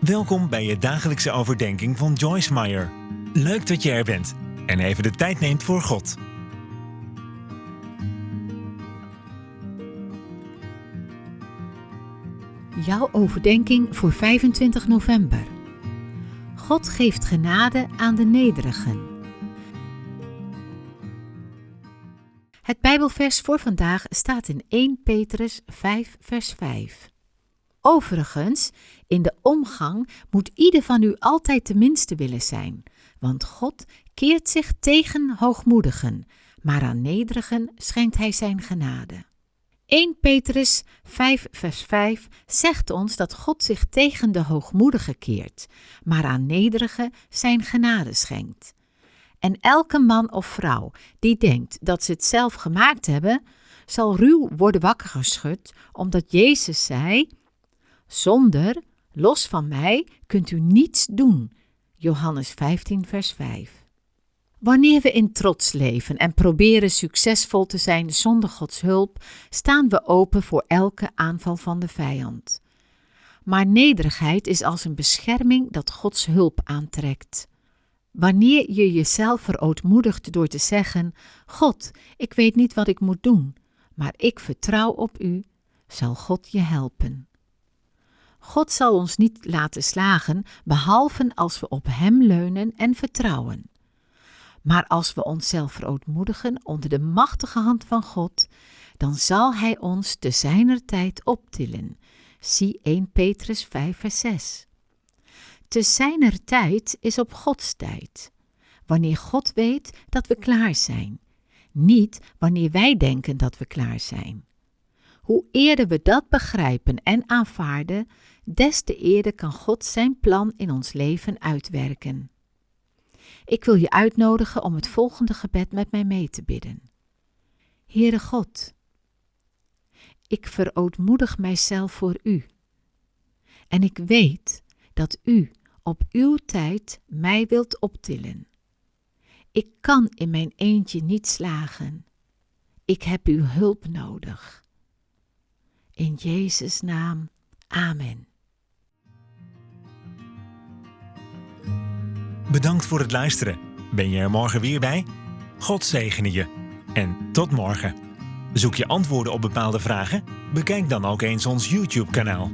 Welkom bij je dagelijkse overdenking van Joyce Meyer. Leuk dat je er bent en even de tijd neemt voor God. Jouw overdenking voor 25 november. God geeft genade aan de nederigen. Het Bijbelvers voor vandaag staat in 1 Petrus 5, vers 5. Overigens, in de omgang moet ieder van u altijd de minste willen zijn, want God keert zich tegen hoogmoedigen, maar aan nederigen schenkt hij zijn genade. 1 Petrus 5 vers 5 zegt ons dat God zich tegen de hoogmoedigen keert, maar aan nederigen zijn genade schenkt. En elke man of vrouw die denkt dat ze het zelf gemaakt hebben, zal ruw worden wakker geschud, omdat Jezus zei: Zonder, los van mij, kunt u niets doen. Johannes 15, vers 5. Wanneer we in trots leven en proberen succesvol te zijn zonder Gods hulp, staan we open voor elke aanval van de vijand. Maar nederigheid is als een bescherming dat Gods hulp aantrekt. Wanneer je jezelf verootmoedigt door te zeggen: God, ik weet niet wat ik moet doen, maar ik vertrouw op U, zal God je helpen. God zal ons niet laten slagen, behalve als we op Hem leunen en vertrouwen. Maar als we onszelf verootmoedigen onder de machtige hand van God, dan zal Hij ons te zijner tijd optillen. Zie 1 Petrus 5 vers 6. Te zijner tijd is op Gods tijd. Wanneer God weet dat we klaar zijn. Niet wanneer wij denken dat we klaar zijn. Hoe eerder we dat begrijpen en aanvaarden, des te eerder kan God zijn plan in ons leven uitwerken. Ik wil je uitnodigen om het volgende gebed met mij mee te bidden. Heere God, ik verootmoedig mijzelf voor U. En ik weet dat U op uw tijd mij wilt optillen. Ik kan in mijn eentje niet slagen. Ik heb uw hulp nodig. In Jezus' naam, amen. Bedankt voor het luisteren. Ben je er morgen weer bij? God zegene je. En tot morgen. Zoek je antwoorden op bepaalde vragen? Bekijk dan ook eens ons YouTube-kanaal.